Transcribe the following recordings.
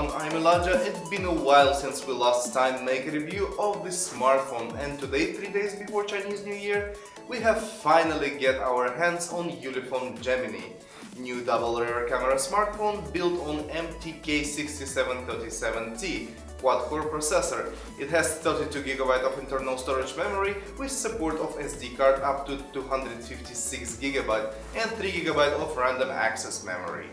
everyone, I'm Elijah. It's been a while since we last time make a review of this smartphone and today, 3 days before Chinese New Year, we have finally get our hands on Ulefone Gemini. New double rear camera smartphone built on MTK6737T quad-core processor. It has 32GB of internal storage memory with support of SD card up to 256GB and 3GB of random access memory.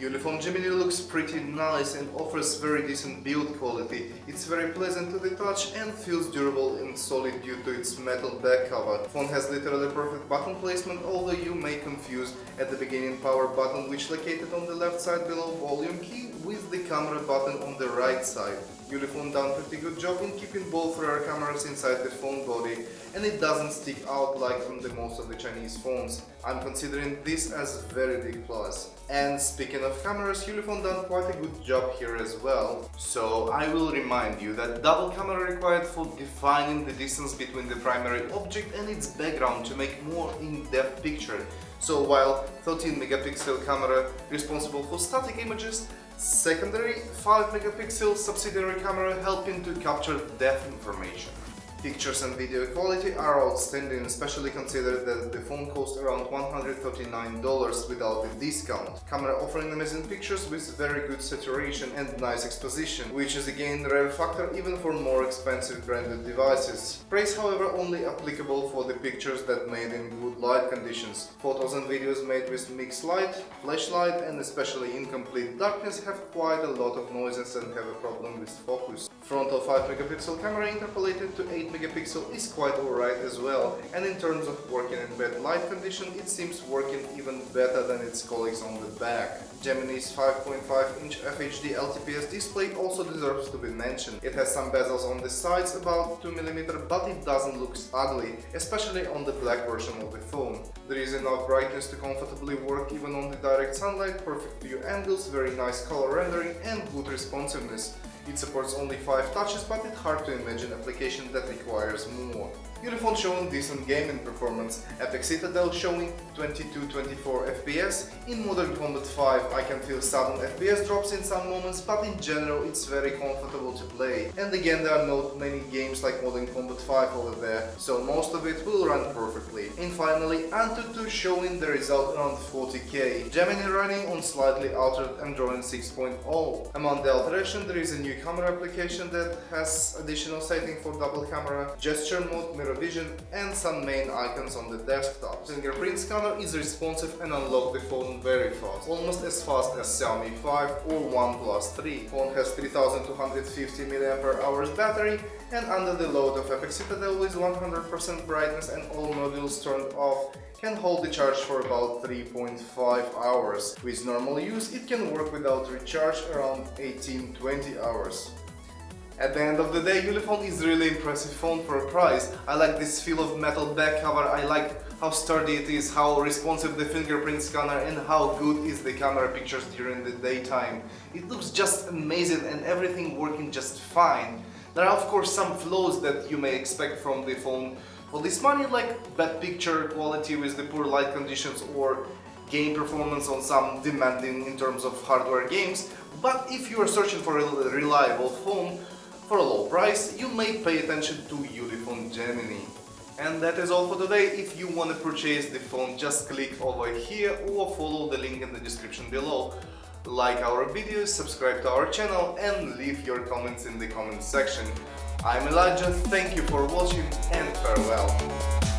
Ulefone Gemini looks pretty nice and offers very decent build quality. It's very pleasant to the touch and feels durable and solid due to its metal back cover. Phone has literally perfect button placement, although you may confuse at the beginning power button which located on the left side below volume key with the camera button on the right side. Ulefone done pretty good job in keeping both rear cameras inside the phone body and it doesn't stick out like on the most of the Chinese phones. I'm considering this as a very big plus. And speaking of cameras, Ulefone done quite a good job here as well. So I will remind you that double camera required for defining the distance between the primary object and its background to make more in-depth picture. So while 13 megapixel camera responsible for static images, Secondary 5 megapixel subsidiary camera helping to capture depth information. Pictures and video quality are outstanding, especially considering that the phone costs around $139 without the discount. Camera offering amazing pictures with very good saturation and nice exposition, which is again a rare factor even for more expensive branded devices. Praise however only applicable for the pictures that made in good light conditions. Photos and videos made with mixed light, flashlight and especially incomplete darkness have quite a lot of noises and have a problem with focus. Frontal 5 megapixel camera interpolated to 8 megapixel is quite alright as well and in terms of working in bad light condition it seems working even better than its colleagues on the back. Gemini's 5.5 inch FHD LTPS display also deserves to be mentioned. It has some bezels on the sides about 2mm but it doesn't look ugly, especially on the black version of the phone. There is enough brightness to comfortably work even on the direct sunlight, perfect view angles, very nice color rendering and good responsiveness. It supports only 5 touches, but it's hard to imagine application that requires more. Ulefone showing decent gaming performance, Apex Citadel showing 22-24 FPS, in Modern Combat 5 I can feel sudden FPS drops in some moments, but in general it's very comfortable to play. And again there are not many games like Modern Combat 5 over there, so most of it will run perfectly. And finally Antutu showing the result around 40k, Gemini running on slightly altered Android 6.0. Among the alteration there is a new camera application that has additional setting for double camera, gesture mode, mirror vision and some main icons on the desktop. Fingerprint scanner is responsive and unlock the phone very fast, almost as fast as Xiaomi 5 or OnePlus 3. Phone has 3250 mAh battery and under the load of Apex Citadel with 100% brightness and all modules turned off can hold the charge for about 3.5 hours. With normal use it can work without recharge around 18-20 hours. At the end of the day, Ulefone is really impressive phone for a price. I like this feel of metal back cover, I like how sturdy it is, how responsive the fingerprint scanner and how good is the camera pictures during the daytime. It looks just amazing and everything working just fine. There are of course some flaws that you may expect from the phone for this money like bad picture quality with the poor light conditions or game performance on some demanding in terms of hardware games but if you are searching for a reliable phone for a low price, you may pay attention to Ulefone Gemini. And that is all for today. If you want to purchase the phone, just click over here or follow the link in the description below. Like our videos, subscribe to our channel and leave your comments in the comment section. I'm Elijah, thank you for watching and farewell.